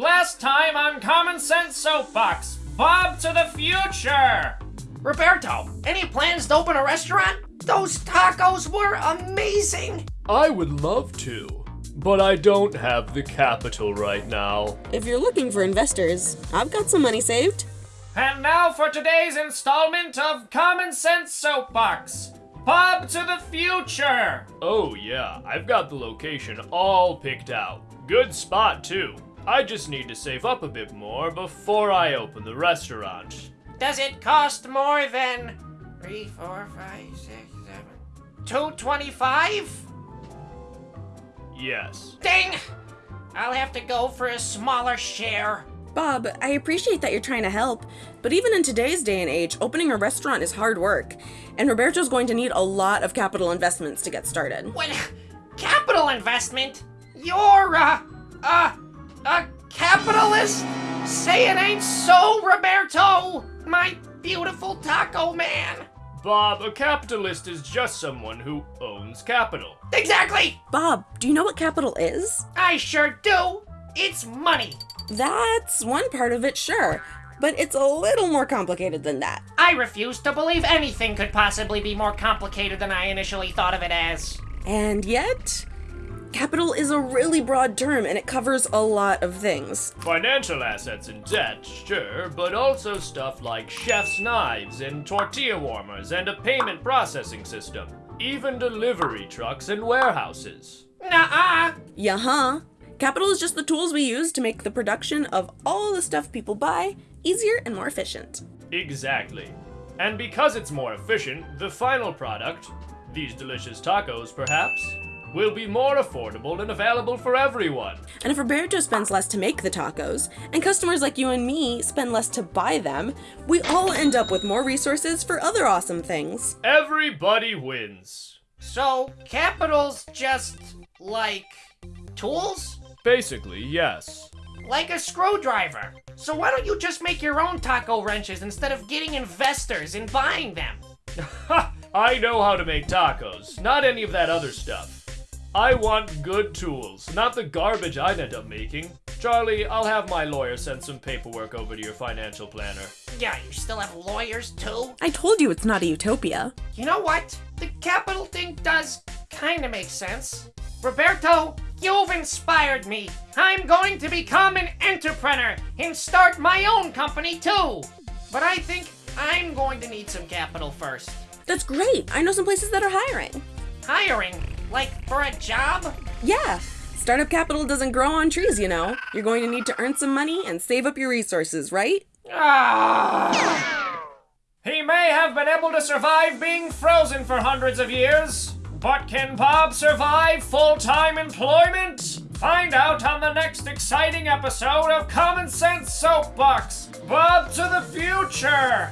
Last time on Common Sense Soapbox, Bob to the future! Roberto, any plans to open a restaurant? Those tacos were amazing! I would love to, but I don't have the capital right now. If you're looking for investors, I've got some money saved. And now for today's installment of Common Sense Soapbox, Bob to the future! Oh, yeah, I've got the location all picked out. Good spot, too. I just need to save up a bit more before I open the restaurant. Does it cost more than three, four, five, six, seven, two twenty-five? Yes. Ding! I'll have to go for a smaller share. Bob, I appreciate that you're trying to help, but even in today's day and age, opening a restaurant is hard work, and Roberto's going to need a lot of capital investments to get started. What? Capital investment? You're a, a, a capitalist? Say it ain't so, Roberto! My beautiful taco man! Bob, a capitalist is just someone who owns capital. Exactly! Bob, do you know what capital is? I sure do! It's money! That's one part of it, sure, but it's a little more complicated than that. I refuse to believe anything could possibly be more complicated than I initially thought of it as. And yet, capital is a really broad term and it covers a lot of things. Financial assets and debt, sure, but also stuff like chef's knives and tortilla warmers and a payment processing system. Even delivery trucks and warehouses. Nuh-uh! Yeah, huh? Capital is just the tools we use to make the production of all the stuff people buy easier and more efficient. Exactly. And because it's more efficient, the final product, these delicious tacos perhaps, will be more affordable and available for everyone. And if Roberto spends less to make the tacos, and customers like you and me spend less to buy them, we all end up with more resources for other awesome things. Everybody wins. So, capital's just like tools? Basically, yes. Like a screwdriver. So why don't you just make your own taco wrenches instead of getting investors and buying them? Ha! I know how to make tacos, not any of that other stuff. I want good tools, not the garbage I'd end up making. Charlie, I'll have my lawyer send some paperwork over to your financial planner. Yeah, you still have lawyers too? I told you it's not a utopia. You know what? The capital thing does kinda make sense. Roberto, you've inspired me. I'm going to become an entrepreneur and start my own company too. But I think I'm going to need some capital first. That's great. I know some places that are hiring. Hiring? Like for a job? Yeah. Startup capital doesn't grow on trees, you know. You're going to need to earn some money and save up your resources, right? Ah. He may have been able to survive being frozen for hundreds of years, but can Bob survive full time employment? Find out on the next exciting episode of Common Sense Soapbox Bob to the Future!